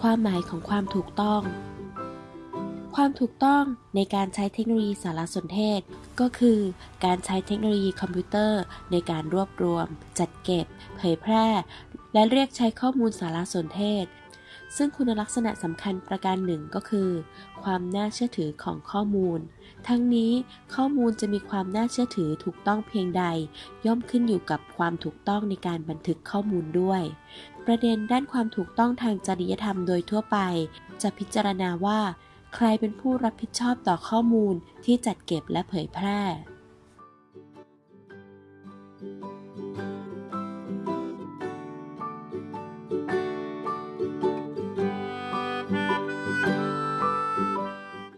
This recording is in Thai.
ความหมายของความถูกต้อง ความถูกต้องในการใช้เทคโนโลยีสารสนเทศ ก็คือการใช้เทคโนโลยีคอมพิวเตอร์ ในการรวบรวม จัดเก็บ เผยแพร่ และเรียกใช้ข้อมูลสารสนเทศ ซึ่งคุณลักษณะสำคัญประการหนึ่งก็คือ ความน่าเชื่อถือของข้อมูล ทั้งนี้ข้อมูลจะมีความน่าเชื่อถือถูกต้องเพียงใด ย่อมขึ้นอยู่กับความถูกต้องในการบันทึกข้อมูลด้วย ประเด็นด้านความถูกต้องทางจริยธรรมโดยทั่วไป จะพิจารณาว่า ใครเป็นผู้รับผิดชอบต่อข้อมูลที่จัดเก็บและเผยแพร่